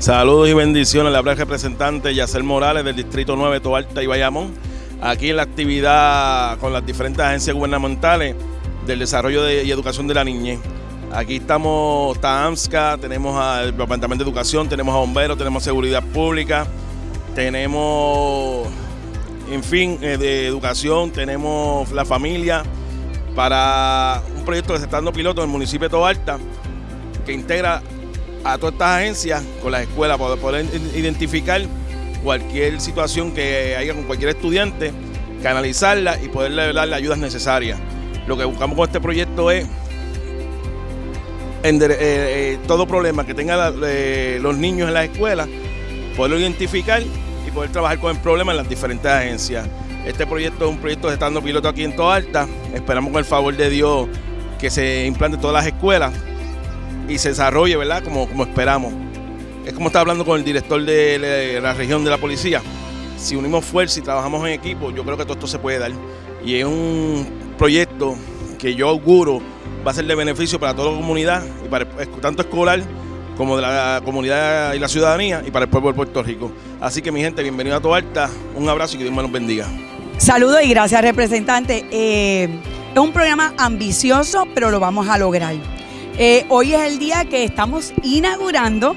Saludos y bendiciones. Le habla el representante Yacer Morales del Distrito 9, Toalta y Bayamón. Aquí en la actividad con las diferentes agencias gubernamentales del desarrollo y educación de la niñez. Aquí estamos, está AMSCA, tenemos al Departamento de Educación, tenemos a Bomberos, tenemos Seguridad Pública, tenemos, en fin, eh, de educación, tenemos la familia para un proyecto que se está dando piloto en el municipio de Toalta que integra a todas estas agencias con las escuelas para poder identificar cualquier situación que haya con cualquier estudiante, canalizarla y poderle dar las ayudas necesarias. Lo que buscamos con este proyecto es eh, eh, todo problema que tengan eh, los niños en las escuelas, poderlo identificar y poder trabajar con el problema en las diferentes agencias. Este proyecto es un proyecto de estando piloto aquí en Toalta. Alta. Esperamos con el favor de Dios que se implante en todas las escuelas y se desarrolle, ¿verdad? Como, como esperamos. Es como estaba hablando con el director de la región de la policía. Si unimos fuerza y trabajamos en equipo, yo creo que todo esto se puede dar. Y es un proyecto que yo auguro va a ser de beneficio para toda la comunidad, y para tanto escolar como de la comunidad y la ciudadanía y para el pueblo de Puerto Rico. Así que mi gente, bienvenido a Toalta, un abrazo y que Dios me los bendiga. Saludos y gracias representante. Eh, es un programa ambicioso, pero lo vamos a lograr. Eh, hoy es el día que estamos inaugurando,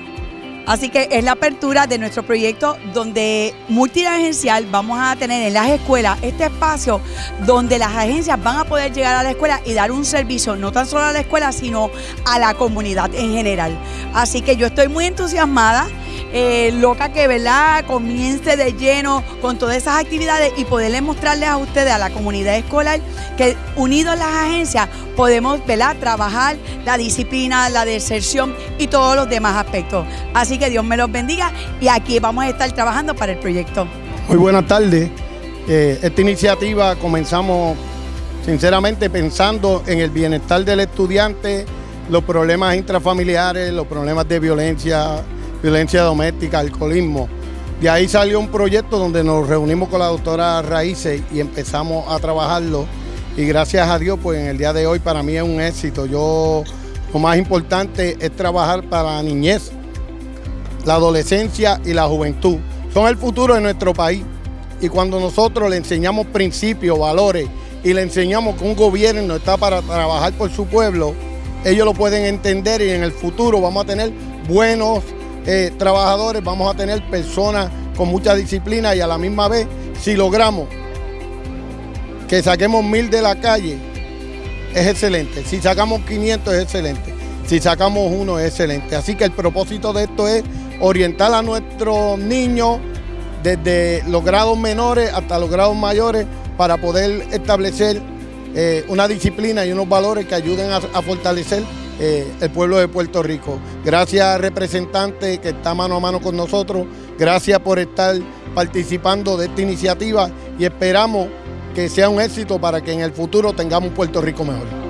así que es la apertura de nuestro proyecto donde multiagencial vamos a tener en las escuelas este espacio donde las agencias van a poder llegar a la escuela y dar un servicio no tan solo a la escuela, sino a la comunidad en general. Así que yo estoy muy entusiasmada. Eh, loca que ¿verdad? comience de lleno con todas esas actividades y poderle mostrarles a ustedes, a la comunidad escolar, que unidos las agencias podemos ¿verdad? trabajar la disciplina, la deserción y todos los demás aspectos. Así que Dios me los bendiga y aquí vamos a estar trabajando para el proyecto. Muy buenas tardes. Eh, esta iniciativa comenzamos sinceramente pensando en el bienestar del estudiante, los problemas intrafamiliares, los problemas de violencia, violencia doméstica, alcoholismo. De ahí salió un proyecto donde nos reunimos con la doctora Raíces y empezamos a trabajarlo. Y gracias a Dios, pues en el día de hoy para mí es un éxito. Yo, lo más importante es trabajar para la niñez, la adolescencia y la juventud. Son el futuro de nuestro país. Y cuando nosotros le enseñamos principios, valores y le enseñamos que un gobierno está para trabajar por su pueblo, ellos lo pueden entender y en el futuro vamos a tener buenos eh, trabajadores, vamos a tener personas con mucha disciplina y a la misma vez, si logramos que saquemos mil de la calle, es excelente. Si sacamos 500 es excelente. Si sacamos uno es excelente. Así que el propósito de esto es orientar a nuestros niños desde los grados menores hasta los grados mayores para poder establecer eh, una disciplina y unos valores que ayuden a fortalecer eh, el pueblo de Puerto Rico. Gracias representante que está mano a mano con nosotros, gracias por estar participando de esta iniciativa y esperamos que sea un éxito para que en el futuro tengamos un Puerto Rico mejor.